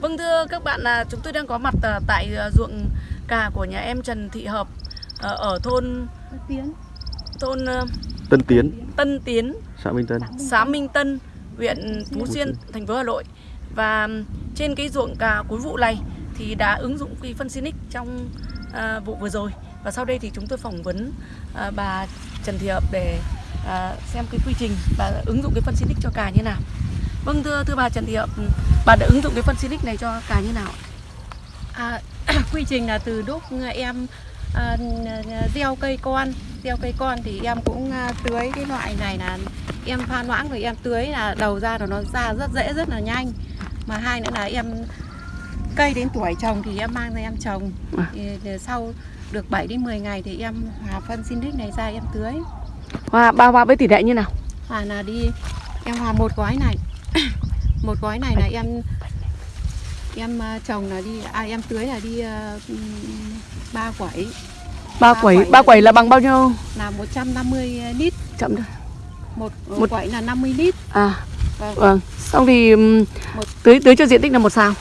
Vâng thưa các bạn là chúng tôi đang có mặt à, tại à, ruộng cà của nhà em Trần Thị Hợp à, ở thôn Tiến thôn Tân Tiến, Tân Tiến, xã Minh Tân. xã Minh Tân, huyện Phú Xuyên, thành phố Hà Nội. Và trên cái ruộng cà cuối vụ này thì đã ứng dụng cái phân Sinic trong à, vụ vừa rồi. Và sau đây thì chúng tôi phỏng vấn à, bà Trần Thị Hợp để à, xem cái quy trình và ứng dụng cái phân Sinic cho cà như nào. Vâng thưa thưa bà Trần Thị Hợp, bà đã ứng dụng cái phân Sinic này cho cà như nào? ạ? à, quy trình là từ lúc em à, gieo cây con gieo cây con thì em cũng à, tưới cái loại này là em pha loãng rồi em tưới là đầu ra rồi nó ra rất dễ rất là nhanh mà hai nữa là em cây đến tuổi trồng thì em mang ra em trồng À. thì, sau được 7 đến 10 ngày thì em hòa phân Sinic này ra em tưới Hòa bao hòa với tỷ lệ như nào? hòa là đi em hòa một gói này một gói này là em em à, trồng là đi à em tưới là đi à, ba quẩy Ba quẩy, ba quẩy là bằng bao nhiêu? là 150 lít Chậm thôi. một, Một- một quẩy là 50 lít À, Vâng. vâng. Xong thì Một- tưới tưới cho diện tích là một xào.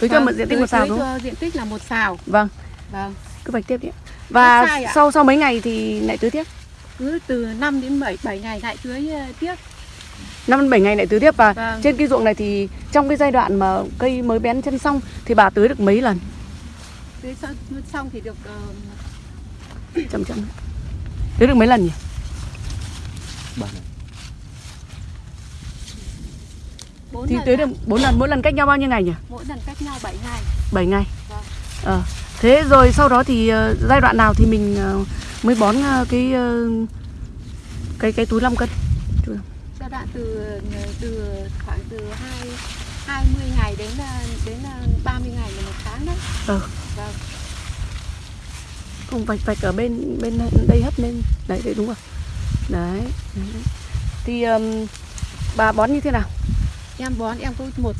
Tưới cho Vâng, một diện tích một tưới đúng không? cho diện tích là một xào Vâng, vâng cứ vạch tiếp đi. ạ. Và sau sau mấy ngày thì lại tưới tiếp. cứ từ 5 đến 7 7 ngày lại tưới à, tiếp 5 đến 7 ngày lại tưới tiếp và Vâng. trên cái ruộng này thì trong cái giai đoạn mà cây mới bén chân xong thì bà tưới được mấy lần? tưới xong, xong thì được ờ, Chậm chậm. Tưới được mấy lần nhỉ? Ba này. bốn Thì lần tưới được 4 lần, mỗi lần cách nhau bao nhiêu ngày nhỉ? mỗi lần cách nhau 7 ngày 7 ngày. Vâng. Ờ. Thế rồi sau đó thì ờ, giai đoạn nào thì mình ờ, mới bón ờ, cái ờ, cái cái túi 5 cân? Đoạn từ từ khoảng từ hai 20 ngày đến à, đến à, 30 ngày là một tháng đấy. Ừ. Vâng. Không vạch vạch ở bên bên đây hất lên. Đấy, đấy đúng rồi. Đấy. Thì ừm, bà bón như thế nào? Em bón em có một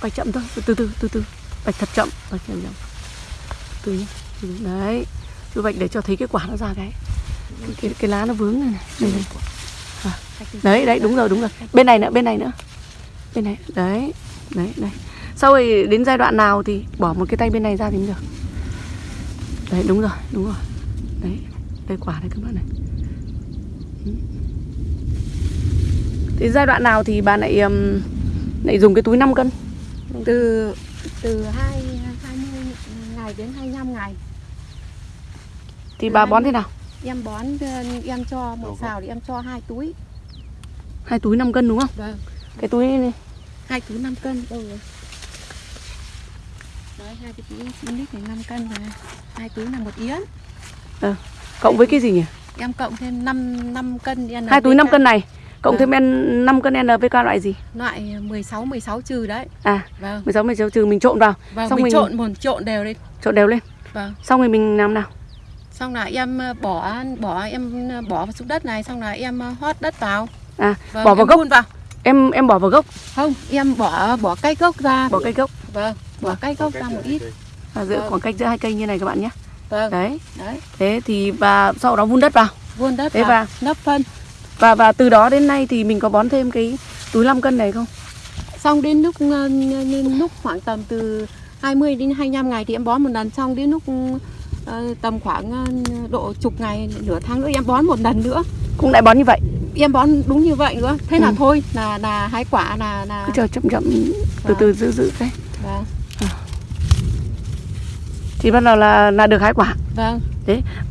Vạch chậm thôi, từ từ từ từ. Vạch thật chậm, vạch chậm chậm. Từ từ từ. Đấy. Cứ vậy để cho thấy cái quả nó ra cái cái, cái lá nó vướng này này. Đây, đây. À, đấy, đấy, đúng rồi, đúng rồi. Bên này nữa, bên này nữa. Bên này, đấy, đấy, đấy. Sau rồi đến giai đoạn nào thì bỏ một cái tay bên này ra thì mới được. Đấy, đúng rồi, đúng rồi. Đấy, đây quả đây các bạn này. Thì giai đoạn nào thì bà lại um, lại dùng cái túi 5 cân? từ từ hai 20 ngày đến 25 ngày. Thì bà bón thế nào? Em bón ờ, em cho một xào thì em cho hai túi. Hai túi 5 cân đúng không? Vâng. Cái túi này, Hai túi 5 cân đâu rồi? Đấy, hai cái túi 9 lít này 5 cân rồi. Hai túi là một yến. cộng với cái gì nhỉ? Em cộng thêm 5 5 cân NPK. Hai túi 5 cân này, cộng Vâng. thêm N 5 cân NPK loại gì? Loại 16 16 trừ đấy. À, Vâng. 16 16 trừ mình trộn vào, Vâng, Xong mình mình- trộn một trộn đều lên. trộn đều lên. Vâng. Xong rồi mình làm nào? Xong là em ờ, bỏ bỏ em ờ, bỏ vào xuống đất này xong là em ờ, hót đất vào. À, Vâng, bỏ vào gốc. vào. Em em bỏ vào gốc, Không, em bỏ bỏ cây gốc ra. bỏ cây gốc Vâng, bỏ cây gốc ra một ít. à, giữa Vâng. khoảng cách giữa hai cây như này các bạn nhé. Vâng, Đấy. đấy. Thế thì và sau đó vun đất vào. Vun đất Thế vào, và- nấp phân. Và và từ đó đến nay thì mình có bón thêm cái túi 5 cân này không? Xong đến lúc lúc khoảng tầm từ 20 đến 25 ngày thì em bón một lần xong đến lúc tầm khoảng ờ, độ chục ngày nửa tháng nữa em bón một lần nữa Cũng lại bón như vậy. em bón đúng như vậy nữa thế là Ừ. thôi là là hái quả là là Cứ chờ chậm chậm từ Vâng. từ giữ giữ cái. vâng Thì bắt đầu là là được hái quả. vâng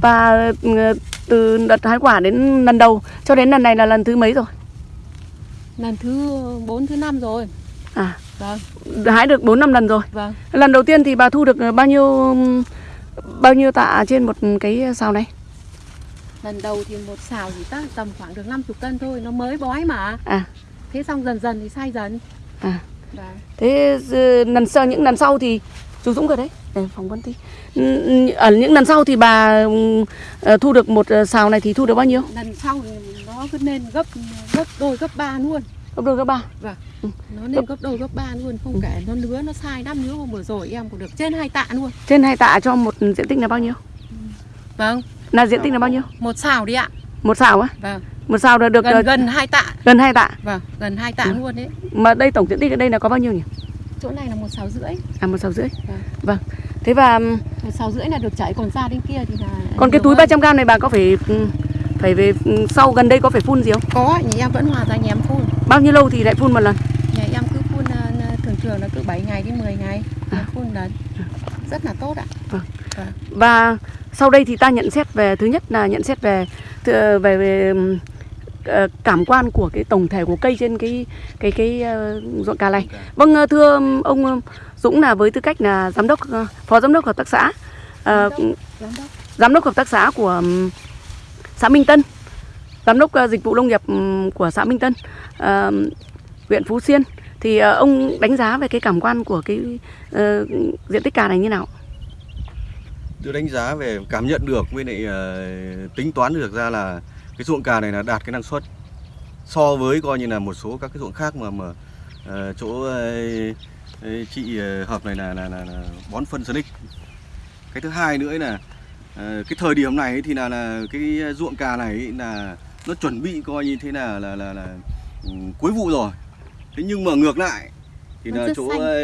Và ừ, từ đợt hái quả đến lần đầu cho đến lần này là lần thứ mấy rồi? lần thứ 4 thứ năm rồi À, vâng hái được 4 năm lần rồi. vâng Lần đầu tiên thì bà thu được bao nhiêu bao nhiêu tạ trên một cái sào này? lần đầu thì một xào thì ta tầm khoảng được 50 cân thôi nó mới bói mà À. thế xong dần dần thì sai dần À. vâng Thế lần sau những lần sau thì chú Dũng rồi đấy, để phỏng vấn tí. Ở những lần sau thì bà ờ, thu được một ờ, sào này thì thu được bao nhiêu? lần sau thì nó cứ lên gấp gấp đôi gấp ba luôn Gấp đôi gấp ba. nó lên gấp đôi gấp ba luôn không kể nó lứa nó sai năm lứa hôm vừa rồi em cũng được trên hai tạ luôn. Trên hai tạ cho một diện tích là bao nhiêu? vâng. Là diện tích là bao nhiêu? một xào đi ạ. Một xào á? Vâng. Một xào là được gần gần hai tạ. Gần hai tạ. Vâng gần hai tạ Ừ. luôn đấy mà đây tổng diện tích ở đây là có bao nhiêu nhỉ? Chỗ này là một sáu rưỡi. À một xào rưỡi. Vâng. vâng. Thế và một sáu rưỡi là được chảy còn ra đến kia thì là còn cái túi hơn. 300 g này bà có phải phải về sau gần đây có phải phun gì không? Có nhà em vẫn hòa ra nhà em phun bao nhiêu lâu thì lại phun một lần? Nhà em cứ phun ờ, thường thường là cứ 7 ngày đến 10 ngày. À. phun là rất là tốt ạ. Và sau đây thì ta nhận xét về thứ nhất là nhận xét về về, về ờ, cảm quan của cái tổng thể của cây trên cái cái cái ờ, ruộng cà này. Vâng ờ, thưa ông Dũng là với tư cách là giám đốc phó giám đốc hợp tác xã ờ, giám đốc giám đốc. hợp tác xã của xã Minh Tân, giám đốc ờ, dịch vụ nông nghiệp ừ, của xã Minh Tân, ờ, huyện Phú Xuyên thì ờ, ông đánh giá về cái cảm quan của cái uh, diện tích cà này như nào? tôi đánh giá về cảm nhận được với lại uh, tính toán được ra là cái ruộng cà này là đạt cái năng suất so với coi như là một số các cái ruộng khác mà mà uh, chỗ uh, chị hợp này là, là, là, là bón phân Sonic cái thứ hai nữa là cái thời điểm này thì là là cái ruộng cà này là nó chuẩn bị coi như thế là là là, là ừ, cuối vụ rồi. Thế nhưng mà ngược lại thì là chỗ xanh. ờ,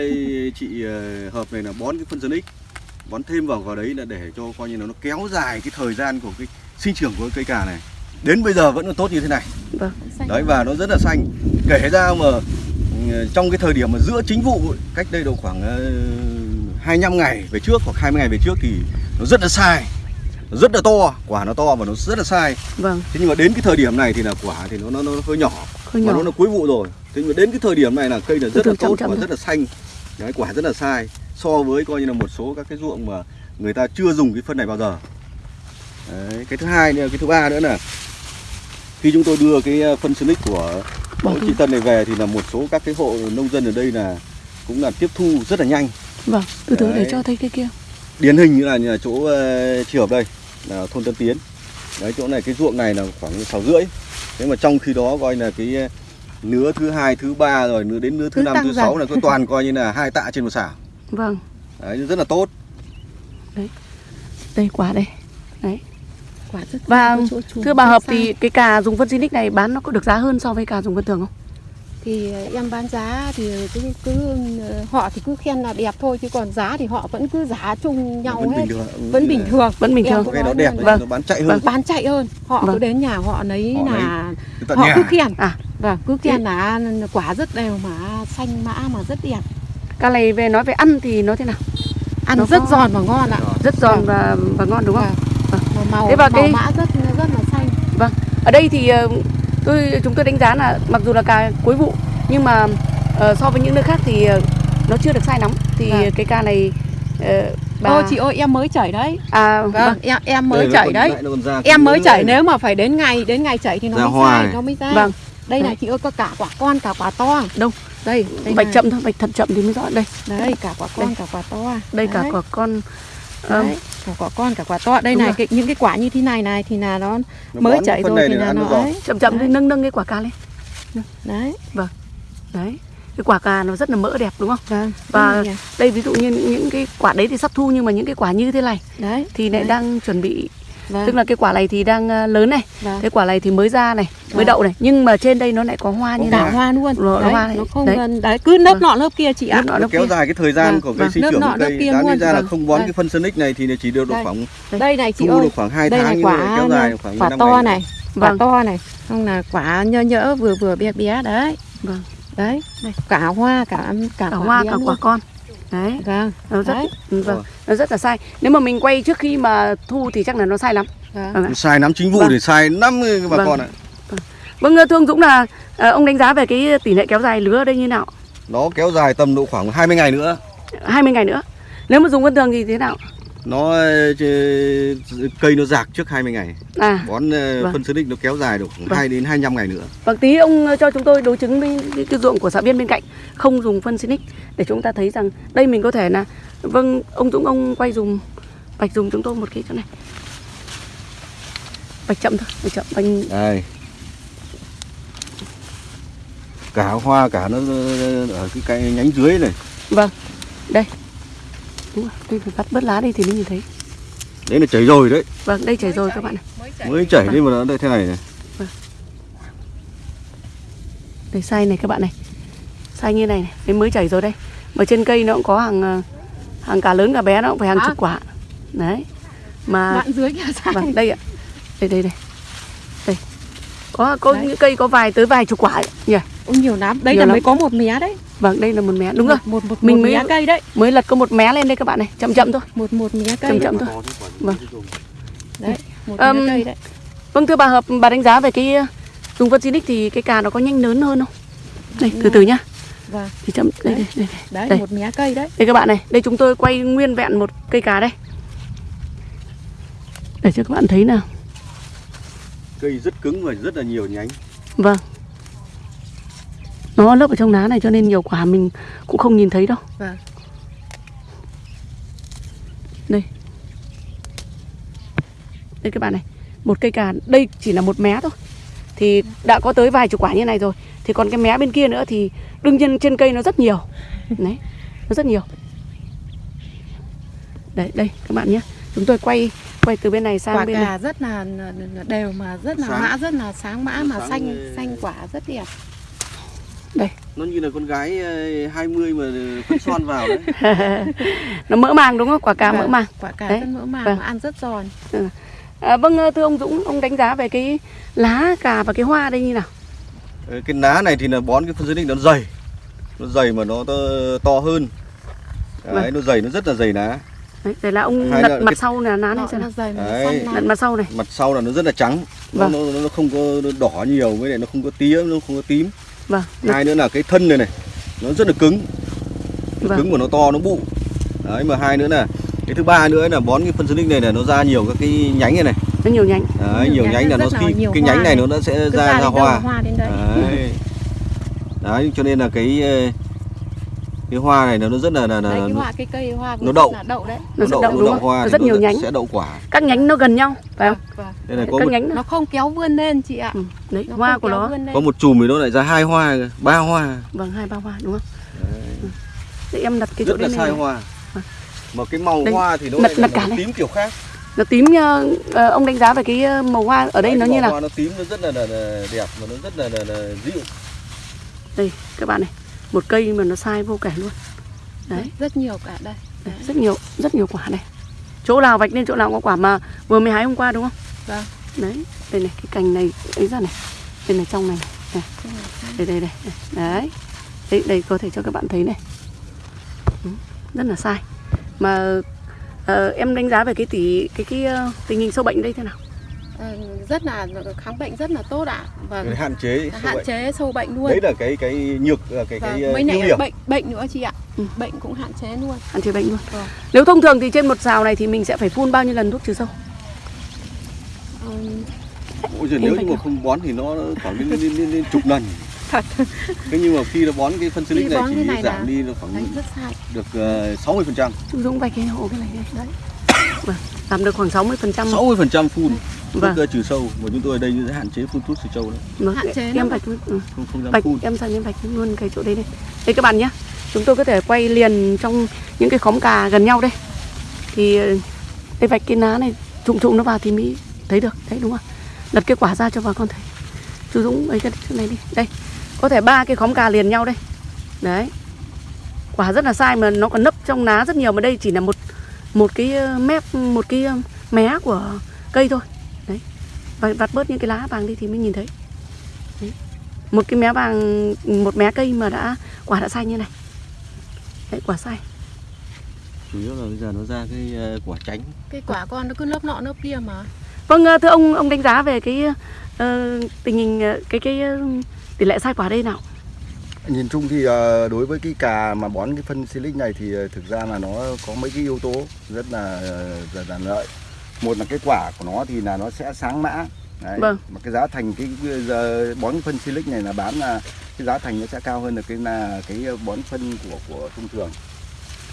chị ờ, hợp này là bón cái phân Sonic bón thêm vào vào đấy là để cho coi như là nó kéo dài cái thời gian của cái sinh trưởng của cây cà này. Đến bây giờ vẫn còn tốt như thế này. Vâng. đấy và nó rất là xanh. Kể ra mà ừ, trong cái thời điểm mà giữa chính vụ cách đây độ khoảng uh, 25 ngày về trước hoặc 20 ngày về trước thì nó rất là sai rất là to quả nó to và nó rất là sai. Vâng, thế nhưng mà đến cái thời điểm này thì là quả thì nó nó, nó hơi nhỏ. Hơi và nhỏ. nó là cuối vụ rồi. Thế nhưng mà đến cái thời điểm này là cây là rất là tốt và rất là xanh. Đấy quả rất là sai. So với coi như là một số các cái ruộng mà người ta chưa dùng cái phân này bao giờ. Đấy, cái thứ hai nữa cái thứ ba nữa là khi chúng tôi đưa cái ờ, phân Sonic của thu. chị Tân này về thì là một số các cái hộ nông dân ở đây là cũng là tiếp thu rất là nhanh. Vâng, từ từ để cho thấy cái kia. điển hình như là nhà chỗ uh, chị hợp đây là thôn Tân Tiến. Đấy chỗ này cái ruộng này là khoảng sáu rưỡi. Thế mà trong khi đó coi là cái ờ, nứa thứ hai thứ ba rồi nứa đến nứa thứ năm thứ sáu là có toàn coi như là hai tạ trên một xảo Vâng, đấy rất là tốt. Đây quả đây. Đấy. quả rất Và thưa bà Hợp thì cái cà dùng phân Sinic này bán nó có được giá hơn so với cà dùng phân thường không? Thì em bán giá thì cứ cứ ờ, họ thì cứ khen là đẹp thôi chứ còn giá thì họ vẫn cứ giá chung nhau vẫn hết bình thường vẫn bình thường Vẫn bình Em thường. cũng cái nói đẹp Vâng. nó bán chạy hơn Vâng. bán chạy hơn họ Vâng. cứ đến nhà họ lấy Họ là Cái tận họ nhà cứ khen À. vâng cứ khen là quả rất đều mà xanh mã mà rất đẹp Cà này về nói về ăn thì nó thế nào? ăn Nó rất có- giòn và ngon ạ Rất giòn Vâng. và và ngon đúng không? Vâng. mà màu Thế và màu cái- mã rất rất là xanh Ở đây thì ờ, tôi chúng tôi đánh giá là mặc dù là cà cuối vụ nhưng mà ờ, so với những nơi khác thì ờ, nó chưa được sai lắm thì Vâng. cái cà này ờ, bà Ô chị ơi em mới chảy đấy à vâng, vâng. em em mới chảy còn- đấy em mới chảy này. nếu mà phải đến ngày đến ngày chảy thì nó Ra mới hoa sai nó mới ra Vâng. đây này chị ơi có cả quả con cả quả to Đâu? đây, đây bạch này. chậm thôi, bạch thật chậm thì mới rõ đây. đấy cả quả con Đây. cả quả to Đây cả Đấy. quả con ờ, Đấy, cả quả con cả quả to đây Đúng này rồi. cái, những cái quả như thế này này thì là nó Nó mới chảy rồi thì là nó ấy chậm chậm Đấy. nâng nâng cái quả cà lên. đấy Đấy. Cái quả cà nó rất là mỡ đẹp đúng không? vâng Và-. Đây ví dụ như những cái quả đấy thì sắp thu nhưng mà những cái quả như thế này đấy thì lại Đấy. đang chuẩn bị vâng, tức là cái quả này thì đang ờ, lớn này, vâng. cái quả này thì mới ra này, mới Vâng. đậu này, nhưng mà trên đây nó lại có hoa như Có này. cả hoa luôn Rồi, đấy, hoa này. nó không Đấy. gần đấy cứ lớp Vâng. nọ lớp kia chị ạ nó kéo kia. dài cái thời gian Vâng, của cây vâng. sinh trưởng nọ, cây kia đáng ra là vâng. không bón Đây. cái phân Sonic này thì chỉ được độ Đây. khoảng đây này chị thu ơi được khoảng 2 đây tháng nhưng mà quả kéo dài khoảng quả 15 to này quả Vâng. to này xong là quả nhỡ nhỡ vừa vừa bé bé đấy Vâng. đấy cả hoa cả cả, Cả quả hoa cả quả con. Đấy. vâng Nó rất Đấy. vâng, nó rất là sai. Nếu mà mình quay trước khi mà thu thì chắc là nó sai lắm. vâng Vâng sai nắm chính vụ Vâng. thì sai năm bà Vâng. con ạ Vâng thưa ông Dũng là ờ, ông đánh giá về cái tỷ lệ kéo dài lứa ở đây như nào? nó kéo dài tầm độ khoảng 20 ngày nữa 20 ngày nữa. Nếu mà dùng phân thường thì thế nào? nó cây nó rạc trước 20 ngày À, bón ờ, Vâng. phân Sonic nó kéo dài được khoảng Vâng. 2 đến 25 ngày nữa vâng tí ông cho chúng tôi đối chứng với cái, cái ruộng của xã viên bên cạnh không dùng phân Sinic để chúng ta thấy rằng đây mình có thể là vâng ông Dũng ông quay dùng bạch dùng chúng tôi một cái chỗ này. Bạch chậm thôi, bạch chậm bạch đây cả hoa cả nó ở cái cây nhánh dưới này. Vâng, đây. Đúng rồi, đây phải cắt bớt lá đi thì mới nhìn thấy. đấy là chảy rồi đấy. Vâng, đây chảy rồi các bạn này. mới chảy mới chảy đi mà nó đây thế này này. Đây sai này các bạn này. Sai như này này Đấy mới chảy rồi đây. Mà trên cây nó cũng có hàng ờ, Hàng cả lớn cả bé nó cũng phải hàng À. chục quả. Đấy. Mà đoạn dưới kia sai. Vâng đây ạ. Đây đây đây. Đây. Có, có Đấy. những cây có vài tới vài chục quả ấy, nhỉ Ôi, nhiều lắm. Đây Nhiều là lắm. mới có một mé đấy. Vâng đây là một mé. Đúng rồi. Một một Mình một mới- mé cây đấy. Mới lật có một mé lên đây các bạn này. Chậm chậm thôi. Một một mé cây Chậm đấy. chậm thôi. Vâng. đấy một Ừm, mé cây đấy. Vâng thưa bà Hợp Bà đánh giá về cái ờ, Dùng phân Sinic thì cái cà nó có nhanh lớn hơn không? Đây từ từ nhá. Vâng. Thì chậm đây đây đây, đây. đấy Đây. một mé cây đấy. Đây các bạn này, đây chúng tôi quay nguyên vẹn một cây cà đây. Để cho các bạn thấy nào. cây rất cứng và rất là nhiều nhánh. Vâng. Nó lấp ở trong lá này cho nên nhiều quả mình cũng không nhìn thấy đâu. vâng Đây. Đây các bạn này, một cây cà, đây chỉ là một mé thôi. Thì đã có tới vài chục quả như này rồi. Thì còn cái mé bên kia nữa thì đương nhiên trên cây nó rất nhiều. Đấy, nó rất nhiều. Đấy, đây các bạn nhé. Chúng tôi quay quay từ bên này sang quả bên này. cà rất là đều mà rất là Sáng. mã rất là sáng mã mà Sáng xanh xanh quả rất đẹp nó như là con gái ờ, 20 mà phân son vào đấy nó mỡ màng đúng không? Quả cà mỡ Vâng, màng. quả cà Đấy, rất mỡ màng vâng. ăn rất giòn À, vâng thưa ông Dũng, ông đánh giá về cái lá cà và cái hoa đây như nào? Ờ, cái lá này thì là bón cái phân xịt nó dày nó dày mà nó to, to hơn đấy, Vâng. nó dày nó rất là dày lá Đấy, là ông Hai lật là mặt cái- sau là lá này nó, xem nào. nó dày mà nó Đấy. Lật mặt sau này. mặt sau là nó rất là trắng nó, Vâng. nó, nó không có đỏ nhiều với lại nó không có tía nó không có tím Vâng. hai nữa là cái thân này này nó rất là cứng nó Vâng. cứng và nó to nó bụ đấy mà hai nữa là cái thứ ba nữa là bón cái phân xịt này là nó ra nhiều các cái nhánh này này Nó nhiều nhánh. đấy, Nhiều nhiều nhánh nhánh là nó là khi cái nhánh này này. nó sẽ ra ra hoa hoa đến đấy đấy đấy cho nên là cái cái hoa này nó nó rất là là, là đấy cái nó, hoa cái cây hoa nó đậu. là đậu đấy Nó sẽ đậu nó đúng không? hoa Nó rất nhiều nhánh. sẽ đậu quả Các nhánh nó gần nhau, phải không? Vâng. đây này có Các một, nhánh nó. nó không kéo vươn lên chị ạ Ừ. Đấy, Nó hoa của nó. có một chùm thì nó lại ra hai hoa ba hoa Vâng, hai ba hoa đúng không? Ừ. Để em đặt cái chỗ rất là đây sai này. hoa Vâng. mà cái màu Đây, hoa thì nó lại là màu tím kiểu khác Nó tím ờ, ông đánh giá về cái ờ, màu hoa ở đây Đấy, nó như màu nào? hoa nó tím nó rất là, là, là đẹp và nó rất là, là, là dịu Đây, các bạn này. Một cây mà nó sai vô kể luôn. Đấy. rất nhiều cả đây. Đấy, rất nhiều rất nhiều quả này. Chỗ nào vạch lên chỗ nào có quả mà vừa mới hái hôm qua đúng không? Vâng. đấy đây này cái cành này ấy ra này. Đây này trong này này. Đây đây đây đây. đấy. Đây đây có thể cho các bạn thấy này. Ừ, rất là sai. Mà ờ, em đánh giá về cái tỷ cái cái ờ, tình hình sâu bệnh đây thế nào rất là kháng bệnh rất là tốt ạ. Vâng. Để hạn chế sâu hạn bệnh. chế sâu bệnh luôn. Đấy là cái cái nhược là cái vâng. cái này điểm. bệnh bệnh nữa chị ạ. Ừ. bệnh cũng hạn chế luôn. Hạn chế bệnh luôn. Vâng. nếu thông thường thì trên một xào này thì mình sẽ phải phun bao nhiêu lần thuốc trừ sâu? Ừm, Ôi giời, nếu như mà không bón thì nó khoảng lên, lên, lên, lên chục lần. Thật. Thế nhưng mà khi nó bón cái phân silic này chỉ này giảm là- đi nó khoảng đấy được ờ, sáu mươi phần trăm. Chú Dũng vạch cái hộ cái này đấy. Vâng giảm được khoảng 60 phần trăm sáu mươi phần trăm phun Vâng. ờ, trừ sâu mà chúng tôi ở đây sẽ hạn chế phun thuốc trừ sâu đấy Vâng, Hạn chế em vạch luôn. Ừ. không không dám Vạch phun em sang em vạch luôn cái chỗ đây đây. Đây các bạn nhé. Chúng tôi có thể quay liền trong những cái khóm cà gần nhau đây. Thì ờ, đây vạch cái lá này trụng trụng nó vào thì mới thấy được. Đấy đúng không? Lật cái quả ra cho bà con thấy. Chú Dũng ấy cái chỗ này đi. Đây. Có thể ba cái khóm cà liền nhau đây. Đấy. Quả rất là sai mà nó còn nấp trong lá rất nhiều mà đây chỉ là một một cái ờ, mép một cái ờ, mé của cây thôi. Đấy. Và vặt bớt những cái lá vàng đi thì mới nhìn thấy. Một cái mé vàng một mé cây mà đã quả đã sai như này. Đấy quả sai chủ yếu là bây giờ nó ra cái ờ, quả tránh. Cái quả con nó cứ lớp nọ lớp kia mà. Vâng thưa ông ông đánh giá về cái ờ, tình hình cái cái tỷ lệ sai quả đây nào Nhìn chung thì ờ, đối với cái cà mà bón cái phân silic này thì ờ, thực ra là nó có mấy cái yếu tố rất là ờ, rất là lợi. Một là cái quả của nó thì là nó sẽ sáng mã. Đấy. Vâng. Mà cái giá thành cái giờ bón cái phân silic này là bán là cái giá thành nó sẽ cao hơn là cái là cái bón phân của của thông thường.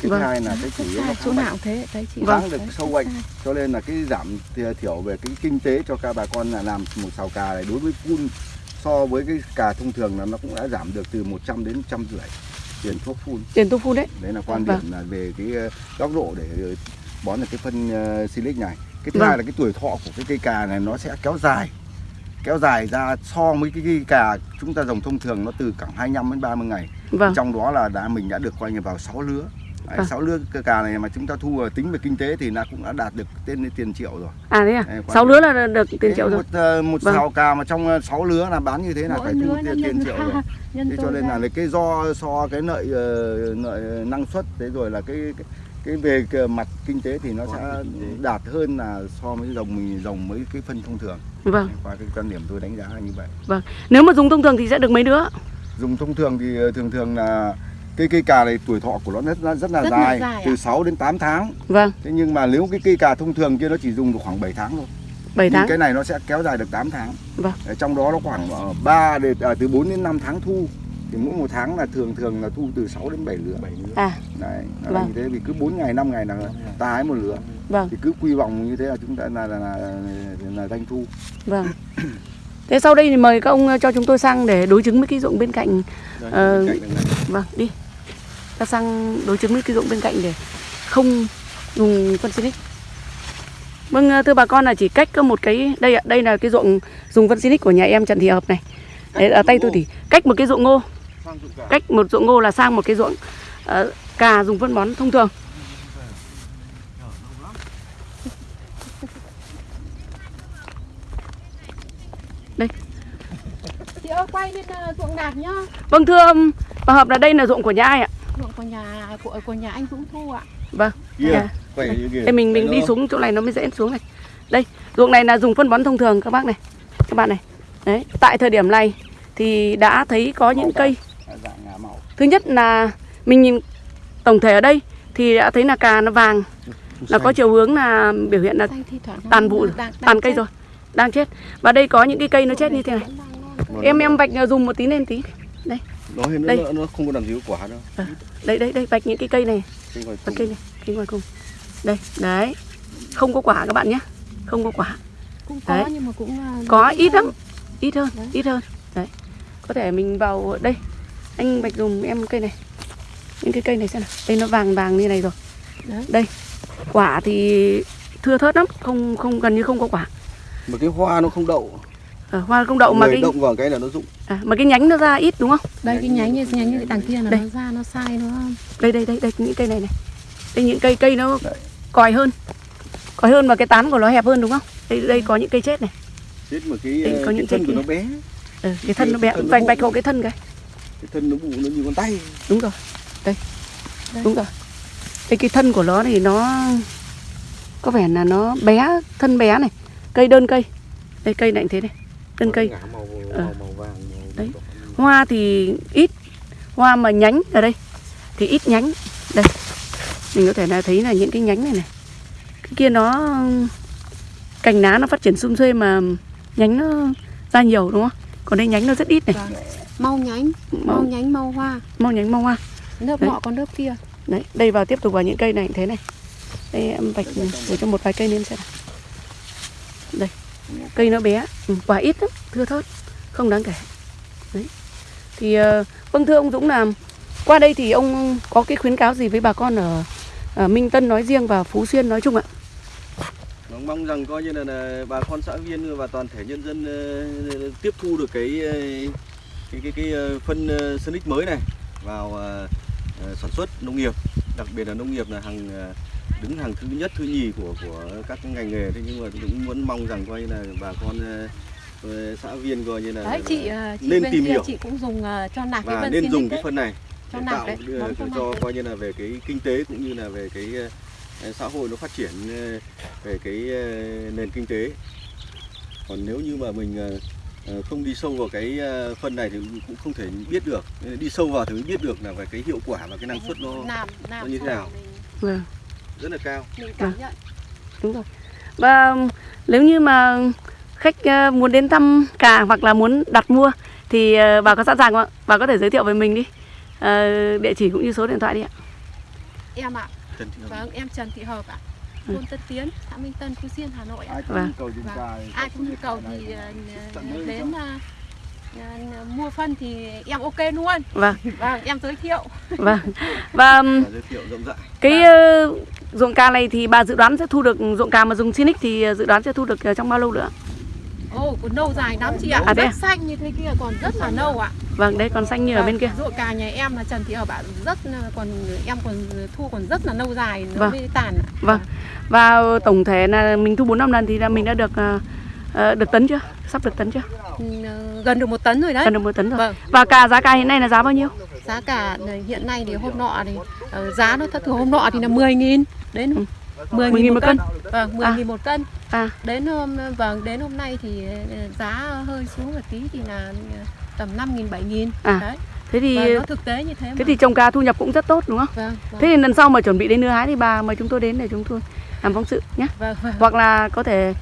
Cái Vâng. thứ hai là cái chủ rất yếu nó chỗ nào thế đấy chị kháng được Đấy, sâu bệnh. Cho nên là cái giảm thiểu về cái kinh tế cho các bà con là làm một xào cà này đối với phun so với cái cà thông thường là nó cũng đã giảm được từ 100 đến 150 tiền thuốc phun. Tiền tu phu đấy. Đấy là quan Vâng. điểm là về cái ờ, góc độ để ờ, bón được cái phân uh, silic này. Cái thứ Vâng. hai là cái tuổi thọ của cái cây cà này nó sẽ kéo dài. Kéo dài ra so với cái cây cà chúng ta trồng thông thường nó từ khoảng 25 đến 30 ngày. Vâng. Trong đó là đã mình đã được coi như vào 6 lứa Đấy, Vâng. 6 lứa cây cà này mà chúng ta thu tính về kinh tế thì nó cũng đã đạt được tên tiền triệu rồi. À thế à? Sáu điểm. lứa là được tiền triệu rồi. một ờ, một Vâng. xào cà mà trong 6 lứa là bán như thế là Mỗi phải thu lứa tiền, tiền nhân triệu rồi. thế cho nên ra. là cái do so cái lợi ờ, lợi năng suất thế rồi là cái cái, cái về cái mặt kinh tế thì nó sẽ đạt hơn là so với dòng mình dòng với cái phân thông thường. Vâng. Qua cái quan điểm tôi đánh giá là như vậy. Nếu mà dùng thông thường thì sẽ được mấy đứa? Dùng thông thường thì ờ, thường thường là cây cây cà này tuổi thọ của nó rất là rất là Rất là dài, dài từ ạ. 6 đến 8 tháng. Vâng. Thế nhưng mà nếu cái cây cà thông thường kia nó chỉ dùng được khoảng 7 tháng thôi. 7 nhưng tháng? cái này nó sẽ kéo dài được 8 tháng. Vâng. Ở trong đó nó khoảng 3 đến à, từ 4 đến 5 tháng thu. Thì mỗi một tháng là thường thường là thu từ 6 đến 7 lứa. À. Đấy nó là Vâng. như thế. Vì cứ 4 ngày 5 ngày là ta hái một lứa. Vâng. Thì cứ quy vọng như thế là chúng ta là là, là, là, là doanh thu. Vâng thế sau đây thì mời các ông ờ, cho chúng tôi sang để đối chứng với cái ruộng bên cạnh Đây, Ờ, bên cạnh vâng đi. Ta sang đối chứng với cái ruộng bên cạnh để không dùng phân Sinic vâng ờ, thưa bà con là chỉ cách có một cái đây ạ đây là cái ruộng dùng phân Sinic của nhà em Trần Thị Hợp này. Đấy, ở tay tôi thì cách một cái ruộng ngô. Cách một ruộng ngô là sang một cái ruộng ờ, cà dùng phân bón thông thường chị ơi quay lên ờ, ruộng đạt nhá vâng thưa bà Hợp là đây là ruộng của nhà ai ạ ruộng của nhà của của nhà anh Dũng Thu ạ vâng Dạ. như kia. Đây mình mình đi xuống chỗ này nó mới dễ xuống này. Đây, ruộng này là dùng phân bón thông thường các bác này. Các bạn này. Đấy, tại thời điểm này thì đã thấy có những cây. dạng ngả màu Thứ nhất là mình nhìn tổng thể ở đây thì đã thấy là cà nó vàng, là có chiều hướng là biểu hiện là tàn vụ, tàn cây rồi, đang chết. Và đây có những cái cây nó chết như thế này. Non. Em em vạch ờ, dùng một tí lên tí. nó, nó, đây. nó, nó không có làm gì có quả đâu Đây đây đây vạch những cái cây này, Cái ngoài vạch cùng. cây này, cây ngoài cùng. Đây, đấy. Không có quả các bạn nhé. Không có quả. cũng có Đấy. nhưng mà cũng ờ, có ít lắm ít hơn Đấy. ít hơn đấy có thể mình vào đây anh bạch dùng em cây này những cái cây này xem nào đây nó vàng vàng như này rồi Đấy. đây quả thì thưa thớt lắm không không gần như không có quả mà cái hoa nó không đậu ở hoa không đậu mà cái động vào cái là nó rụng. À, mà cái nhánh nó ra ít đúng không? Đây cái nhánh như nhánh như cái đằng kia là Đây. nó ra nó sai nó đây đây đây đây những cây này này. Đây những cây cây nó Đấy. còi hơn. Còi hơn và cái tán của nó hẹp hơn đúng không? Đây đây có những cây chết này. Chết mà cái, Đây, có cái những thân cái của kia. nó bé. Ừ, cái thân nó bé. Thân bụng. vạch hộ cái thân cái. Cái thân nó bụ nó như con tay. Đúng rồi. Đây. Đây. đúng rồi. Đây cái thân của nó thì nó có vẻ là nó bé thân bé này. Cây đơn cây. Đây cây này cũng thế này đơn cây. Ờ. Đấy. hoa thì ít hoa mà nhánh ở đây thì ít nhánh. Đây. Mình có thể là thấy là những cái nhánh này này. Cái kia nó cành lá nó phát triển sum xuê mà nhánh nó ra nhiều đúng không? Còn đây nhánh nó rất ít này. Vâng. mau nhánh mau mau, nhánh mau hoa. Mau nhánh mau hoa. Lớp nọ con lớp kia. Đấy đây vào tiếp tục vào những cây này thế này. Đây em vạch để cho một vài cây lên xem đây cây nó bé. Ừ, quả ít lắm thưa thớt không đáng kể. Đấy. Thì ờ, vâng thưa ông Dũng là qua đây thì ông có cái khuyến cáo gì với bà con ở, ở Minh Tân nói riêng và Phú Xuyên nói chung ạ? Vâng, mong rằng coi như là, là bà con xã viên và toàn thể nhân dân uh, tiếp thu được cái ờ, cái cái, cái ờ, phân uh, Sonic mới này vào uh, sản xuất nông nghiệp, đặc biệt là nông nghiệp là hàng uh, đứng hàng thứ nhất thứ nhì của của các cái ngành nghề. Thế nhưng mà cũng muốn mong rằng coi như là bà con ờ, ờ, xã viên coi như là đấy chị ờ, chị nên bên tìm kia hiểu. chị cũng dùng cho nạc cái và vân nên dùng cái phân này cho để nạc tạo đấy đưa- cho cho coi như là về cái kinh tế cũng như là về cái xã hội nó phát triển về cái nền kinh tế. Còn nếu như mà mình không đi sâu vào cái phân này thì cũng không thể biết được. Đi sâu vào thì mới biết được là về cái hiệu quả và cái năng suất nó làm làm nó như thế nào? vâng rất là cao. Mình cảm nhận. Đúng rồi. Và nếu như mà khách ờ, muốn đến thăm cà hoặc là muốn đặt mua thì ờ, bà có sẵn sàng không ạ? Bà có thể giới thiệu về mình đi. Ờ, địa chỉ cũng như số điện thoại đi ạ. Em ạ. Vâng em Trần Thị Hợp ạ. Ừ. thôn Tân Tiến xã Minh Tân Phú Xuyên Hà Nội ạ. Ai có Vâng. nhu cầu Vâng. thì ai nhu cầu đến mua phân thì em ok luôn. Vâng. Vâng em giới thiệu. Vâng. Và Và giới thiệu rộng rãi. cái ruộng cà này thì bà dự đoán sẽ thu được ruộng cà mà dùng Sinic thì dự đoán sẽ thu được trong bao lâu nữa? Ồ, còn nâu dài lắm chị ạ. À, rất à? xanh như thế kia còn rất là nâu ạ. Vâng, đây còn xanh như ở bên kia. Ruộng cà nhà em là Trần Thị ở bạn rất là- còn em còn thu còn rất là lâu dài nó Vâng. mới tàn. ạ. Vâng. Và tổng thể là mình thu 4 năm lần thì là mình đã được ờ, ờ, được tấn chưa? Sắp được tấn chưa? Ừ, gần được một tấn rồi đấy. Gần được một tấn rồi. Vâng. Và cà giá cà hiện nay là giá bao nhiêu? Giá cả hiện nay thì hôm nọ thì ờ, giá nó thất thường hôm nọ thì là 10 nghìn đến Ừ. 10 10.000 nghìn một cân. Vâng, 10 À. nghìn một cân. À, Đến hôm vâng đến hôm nay thì ờ, giá hơi xuống một tí thì là ờ, tầm 5 nghìn 7 nghìn. À, Đấy. thế thì Vâng, nó thực tế như thế mà. thế thì trồng cà thu nhập cũng rất tốt đúng không? vâng, vâng. Thế thì lần sau mà chuẩn bị đến đưa hái thì bà mời chúng tôi đến để chúng tôi làm phóng sự nhé. vâng, vâng. Hoặc là có thể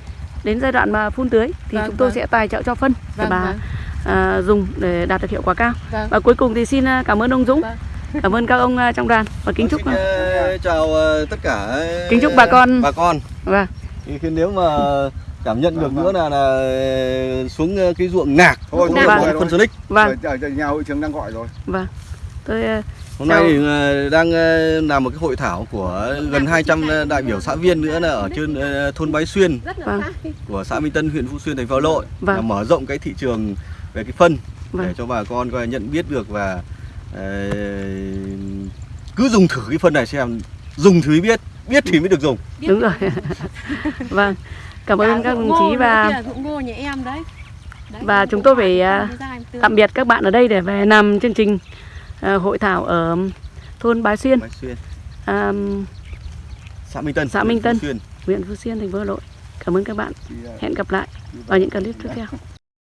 đến giai đoạn mà phun tưới thì Vâng, chúng tôi vâng. sẽ tài trợ cho phân để Vâng, bà vâng. À, dùng để đạt được hiệu quả cao. Vâng. Và cuối cùng thì xin à, cảm ơn ông Dũng, Vâng. cảm ơn các ông à, trong đoàn và kính chúc Xin, ờ, chào ờ, tất cả Kính chúc bà con- bà con. Thì khi nếu mà cảm nhận được nữa là là xuống cái ruộng nạc Thôi, phân Sonic vâng. Ở- nhà hội trưởng đang gọi rồi. Vâng. Tôi à, hôm nay thì đang làm một cái hội thảo của gần 200 đại biểu xã viên nữa là ở trên thôn Bái Xuyên Vâng. của xã Minh Tân huyện Phú Xuyên thành phố Hà Nội. Vâng. là mở rộng cái thị trường về cái phân Vâng. để cho bà con coi nhận biết được và ờ, cứ dùng thử cái phân này xem dùng thì mới biết biết thì mới được dùng. Đúng rồi. Vâng. Cảm ơn các đồng chí và ngô nhà em đấy. Đấy, và chúng tôi phải, à, tạm biệt các bạn ở đây để về làm chương trình à, hội thảo ở thôn Bái Xuyên. Bái Xuyên. À, xã Minh Tân Xã huyện Minh Phú Tân. Xuyên. huyện Phú Xuyên thành phố Hà Nội. Cảm ơn các bạn. À, hẹn gặp lại vào những clip tiếp theo